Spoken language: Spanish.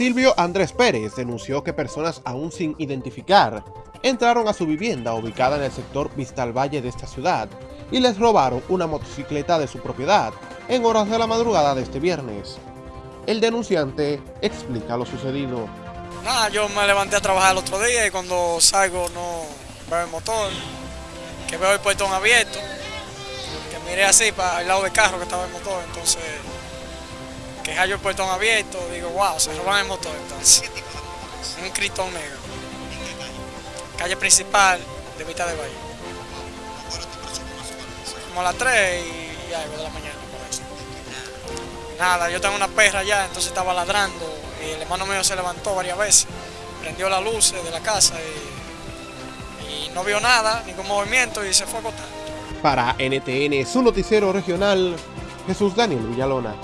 Silvio Andrés Pérez denunció que personas aún sin identificar entraron a su vivienda ubicada en el sector Vistal Valle de esta ciudad y les robaron una motocicleta de su propiedad en horas de la madrugada de este viernes. El denunciante explica lo sucedido. Nada, yo me levanté a trabajar el otro día y cuando salgo no veo el motor, que veo el portón abierto, que miré así para el lado del carro que estaba el motor, entonces que hallo el portón abierto, digo, wow, se roban el motor entonces. Un critón negro. Calle principal de Vista de Valle. Como a las 3 y algo de la mañana, por eso. Nada, yo tengo una perra allá, entonces estaba ladrando y el hermano mío se levantó varias veces, prendió las luces de la casa y, y no vio nada, ningún movimiento y se fue a acostar. Para NTN, su noticiero regional, Jesús Daniel Villalona.